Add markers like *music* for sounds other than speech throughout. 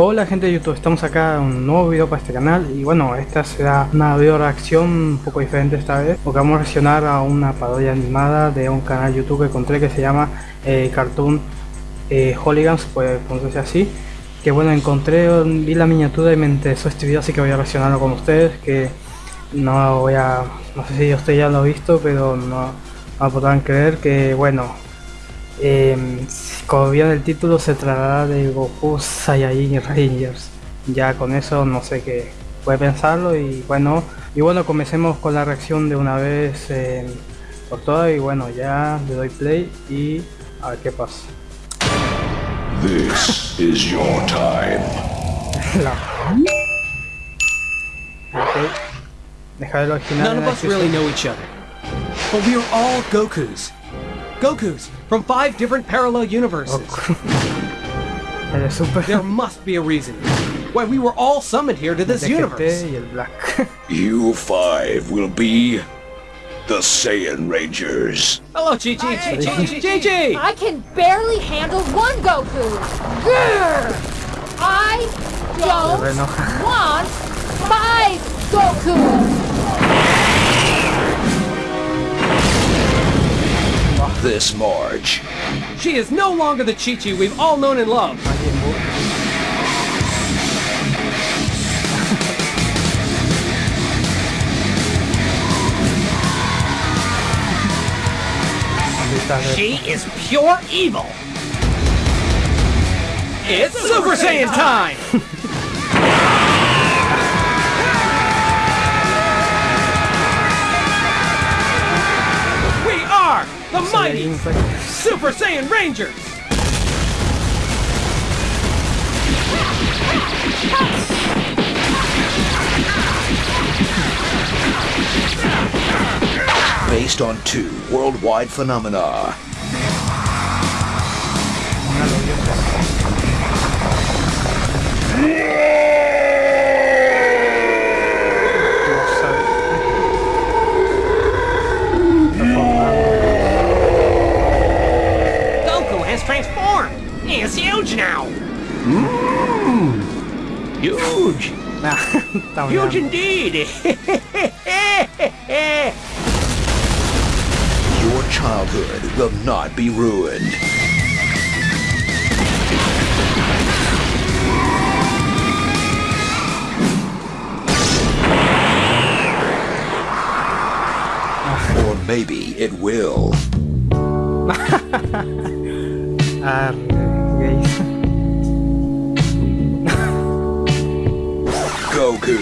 Hola gente de YouTube, estamos acá en un nuevo video para este canal. Y bueno, esta será una video reacción un poco diferente esta vez porque vamos a reaccionar a una parodia animada de un canal YouTube que encontré que se llama eh, Cartoon eh, Hooligans, puede pronunciarse así. Que bueno, encontré, vi la miniatura y me interesó este video así que voy a reaccionarlo con ustedes que no voy a, no sé si usted ya lo ha visto pero no, no podrán creer que bueno eh, como bien el título se tratará de Goku Saiyajin Rangers. Ya con eso no sé qué puede pensarlo y bueno, y bueno comencemos con la reacción de una vez eh, por todas y bueno ya le doy play y a ver qué pasa. This is your time. *laughs* el original. None of la us really know each other. But we are all Gokus. Gokus from five different parallel universes. Oh, *laughs* el de Super. There must be a reason why we were all summoned here to this universe. Black. *laughs* You five will be the Saiyan Rangers. Hello, Chi Chi. Chi Chi. Chi Chi. I can barely handle one Goku. Grr! I don't want five Goku. This March, She is no longer the Chi Chi we've all known and loved. She is pure evil. It's Super Saiyan time! *laughs* the mighty Super Saiyan Rangers! based on two worldwide phenomena. Está Huge bien. indeed! *laughs* Your childhood will not be ruined. Or maybe it will. *laughs* Arre, gays. Goku.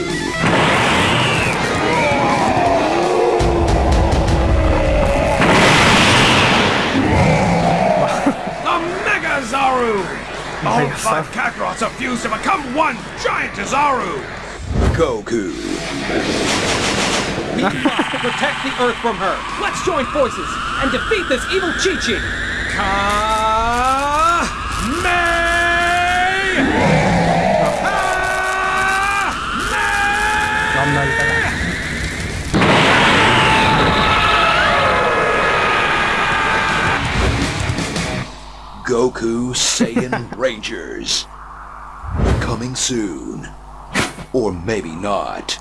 The Mega Zaru! All five Zaru. Kakarots are fused to become one giant Zaru! Goku. We *laughs* must protect the Earth from her! Let's join forces and defeat this evil Chi-Chi! Ka... Goku Saiyan *laughs* Rangers. Coming soon. Or maybe not. *laughs*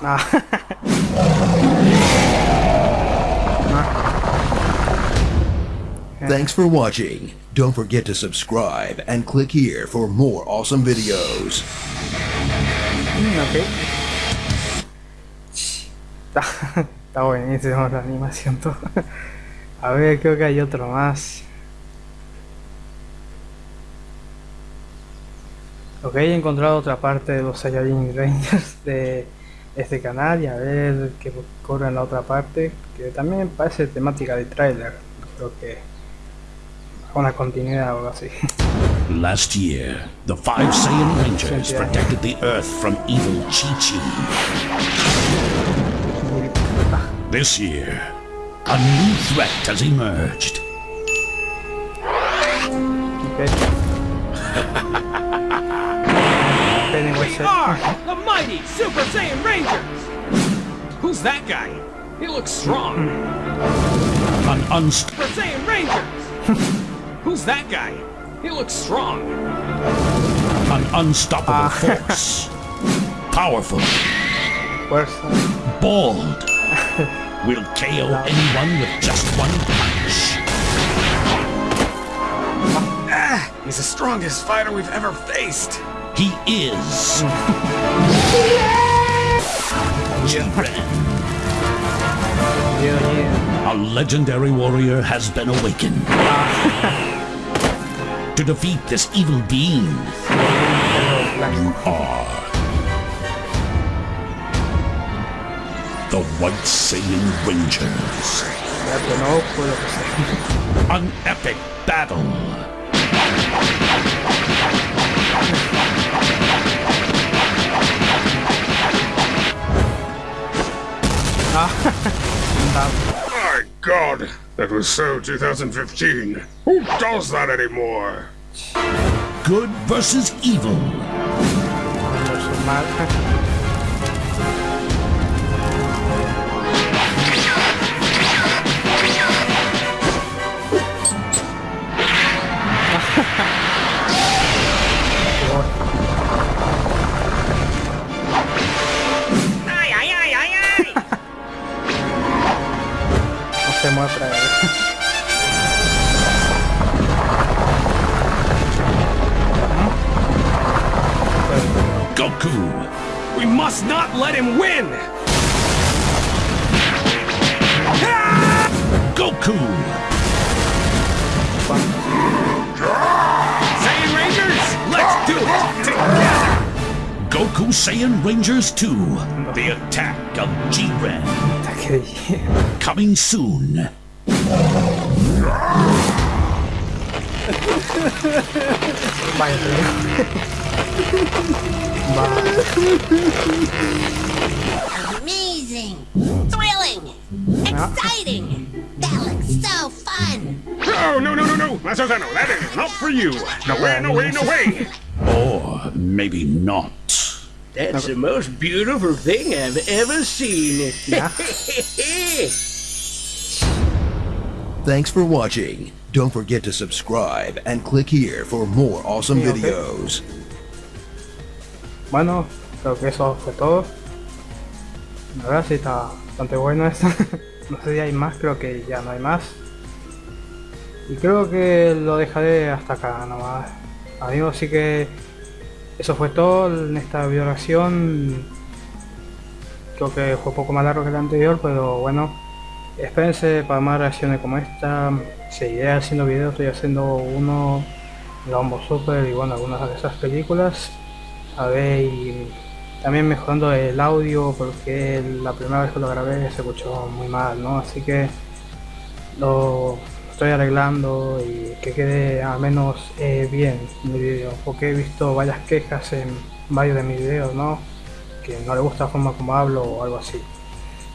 Thanks for watching. Don't forget to subscribe and click here for more awesome videos. Mm, ok. Está, *laughs* está buenísimo la animación todo. A ver, creo que hay otro más. Ok, he encontrado otra parte de los Saiyajin Rangers de este canal y a ver qué ocurre en la otra parte, que también parece temática de tráiler. Creo que una continuidad o algo así. Last year, the five Saiyan *laughs* Rangers protected the Earth from evil Chi-Chi. This year, a new threat has emerged. Ok. We are the mighty Super Saiyan Rangers! Who's that guy? He looks strong. Hmm. An unst- Super Saiyan Rangers! *laughs* Who's that guy? He looks strong. An unstoppable ah. force. *laughs* Powerful. Fuerza. Bald. *laughs* Will KO anyone with just one punch. Ah, he's the strongest fighter we've ever faced. He is. *laughs* Jiren. Yeah, yeah. A legendary warrior has been awakened. *laughs* to defeat this evil being, you are the White Saiyan Rangers. Ya que no puedo. An epic battle. God, that was so 2015. Who does that anymore? Good versus evil. No se. Goku. We must not let him win! Goku. Saiyan Rangers, let's do it together! Goku Saiyan Rangers 2. The attack of Jiren. Ataque de Coming soon. Amazing! Thrilling! Exciting! That looks so fun! Oh, no, no, no, no! Masazano, that is not for you! No way, no way, no way! Or maybe not. That's the most beautiful thing I've ever seen. ya. *laughs* Thanks for watching. Don't forget to subscribe and click here for more awesome Sí, ok. videos. Bueno, creo que eso fue todo. La verdad sí está bastante bueno esto. *laughs* no sé si hay más, creo que ya no hay más. Y creo que lo dejaré hasta acá nomás. Amigos, así que eso fue todo en esta video reacción. Creo que fue poco más largo que el anterior, pero bueno. Espérense para más reacciones como esta. Seguiré haciendo videos, estoy haciendo uno Lombo Super y bueno, algunas de esas películas a ver y también mejorando el audio porque la primera vez que lo grabé se escuchó muy mal no así que lo estoy arreglando y que quede al menos eh, bien mi vídeo porque he visto varias quejas en varios de mis videos no que no le gusta la forma como hablo o algo así.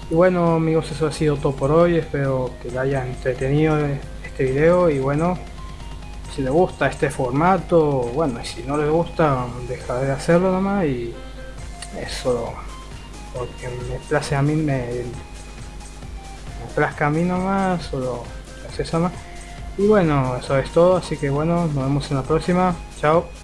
Y bueno amigos eso ha sido todo por hoy. Espero que les haya entretenido este video y bueno si les gusta este formato, bueno, y si no les gusta, dejaré de hacerlo nomás y eso, porque me place a mí, me, me plazca a mí nomás, solo eso más. Y bueno, eso es todo, así que bueno, nos vemos en la próxima, chao.